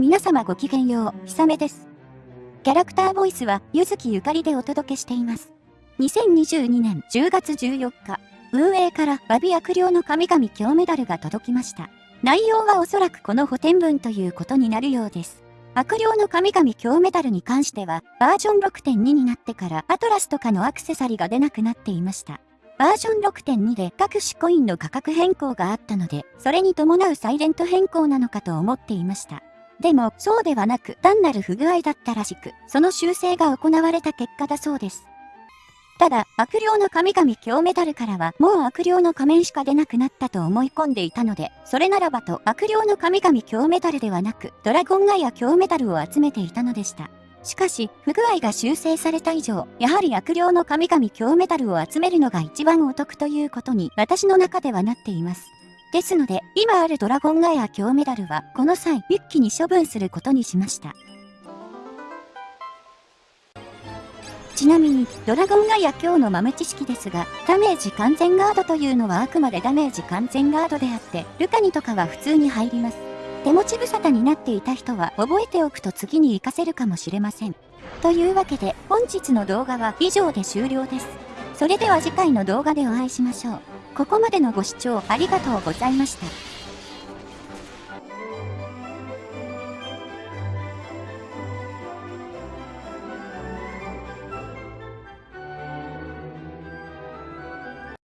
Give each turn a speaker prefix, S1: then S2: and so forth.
S1: 皆様ごきげんよう、ひさめです。キャラクターボイスは、ゆずきゆかりでお届けしています。2022年10月14日、運営からバビ悪霊の神々強メダルが届きました。内容はおそらくこの補填文ということになるようです。悪霊の神々強メダルに関しては、バージョン6.2になってからアトラスとかのアクセサリーが出なくなっていました。バージョン6.2で各種コインの価格変更があったので、それに伴うサイレント変更なのかと思っていました。でも、そうではなく、単なる不具合だったらしく、その修正が行われた結果だそうです。ただ、悪霊の神々強メダルからは、もう悪霊の仮面しか出なくなったと思い込んでいたので、それならばと悪霊の神々強メダルではなく、ドラゴンガイア強メダルを集めていたのでした。しかし、不具合が修正された以上、やはり悪霊の神々強メダルを集めるのが一番お得ということに、私の中ではなっています。ですので、今あるドラゴンガイア強メダルは、この際、一気に処分することにしました。ちなみに、ドラゴンガイア強の豆知識ですが、ダメージ完全ガードというのはあくまでダメージ完全ガードであって、ルカニとかは普通に入ります。手持ち無沙汰になっていた人は覚えておくと次に活かせるかもしれません。というわけで、本日の動画は以上で終了です。それでは次回の動画でお会いしましょう。ここまでのご視聴ありがとうございました。